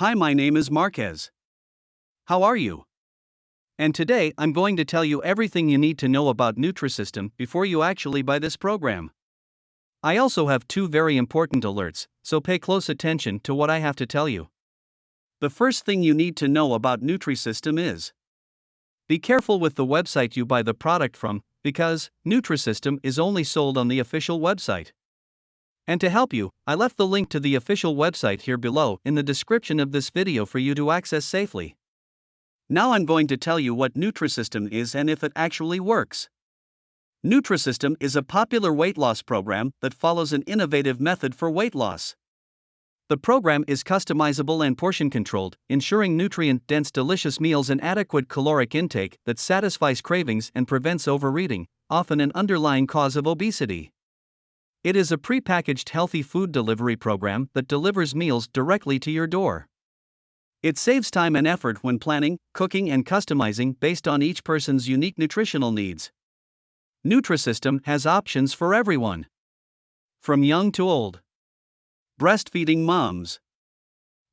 Hi, my name is Marquez. How are you? And today I'm going to tell you everything you need to know about Nutrisystem before you actually buy this program. I also have two very important alerts, so pay close attention to what I have to tell you. The first thing you need to know about Nutrisystem is Be careful with the website you buy the product from, because Nutrisystem is only sold on the official website. And to help you, I left the link to the official website here below in the description of this video for you to access safely. Now I'm going to tell you what Nutrisystem is and if it actually works. Nutrisystem is a popular weight loss program that follows an innovative method for weight loss. The program is customizable and portion controlled, ensuring nutrient dense, delicious meals and adequate caloric intake that satisfies cravings and prevents overeating, often an underlying cause of obesity. It is a pre-packaged healthy food delivery program that delivers meals directly to your door. It saves time and effort when planning, cooking, and customizing based on each person's unique nutritional needs. Nutrisystem has options for everyone. From young to old. Breastfeeding moms.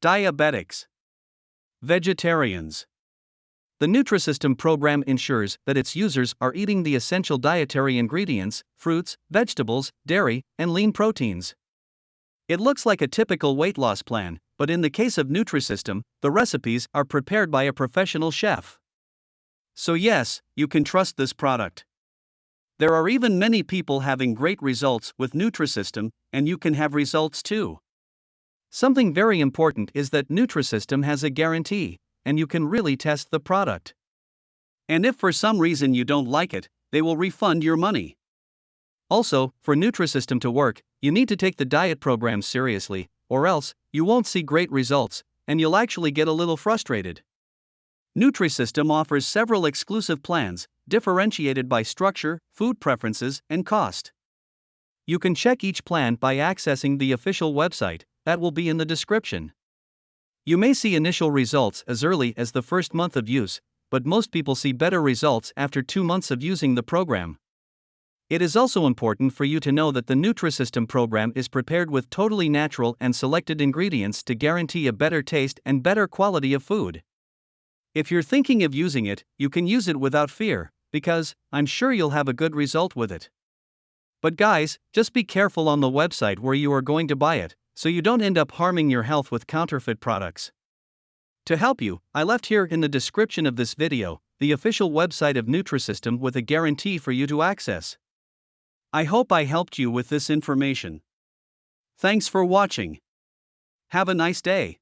Diabetics. Vegetarians. The Nutrisystem program ensures that its users are eating the essential dietary ingredients fruits, vegetables, dairy, and lean proteins. It looks like a typical weight loss plan, but in the case of Nutrisystem, the recipes are prepared by a professional chef. So, yes, you can trust this product. There are even many people having great results with Nutrisystem, and you can have results too. Something very important is that Nutrisystem has a guarantee and you can really test the product. And if for some reason you don't like it, they will refund your money. Also, for Nutrisystem to work, you need to take the diet program seriously, or else, you won't see great results, and you'll actually get a little frustrated. Nutrisystem offers several exclusive plans, differentiated by structure, food preferences, and cost. You can check each plan by accessing the official website, that will be in the description. You may see initial results as early as the first month of use, but most people see better results after two months of using the program. It is also important for you to know that the Nutrisystem program is prepared with totally natural and selected ingredients to guarantee a better taste and better quality of food. If you're thinking of using it, you can use it without fear, because I'm sure you'll have a good result with it. But guys, just be careful on the website where you are going to buy it, so you don't end up harming your health with counterfeit products. To help you, I left here in the description of this video the official website of Nutrisystem with a guarantee for you to access. I hope I helped you with this information. Thanks for watching. Have a nice day.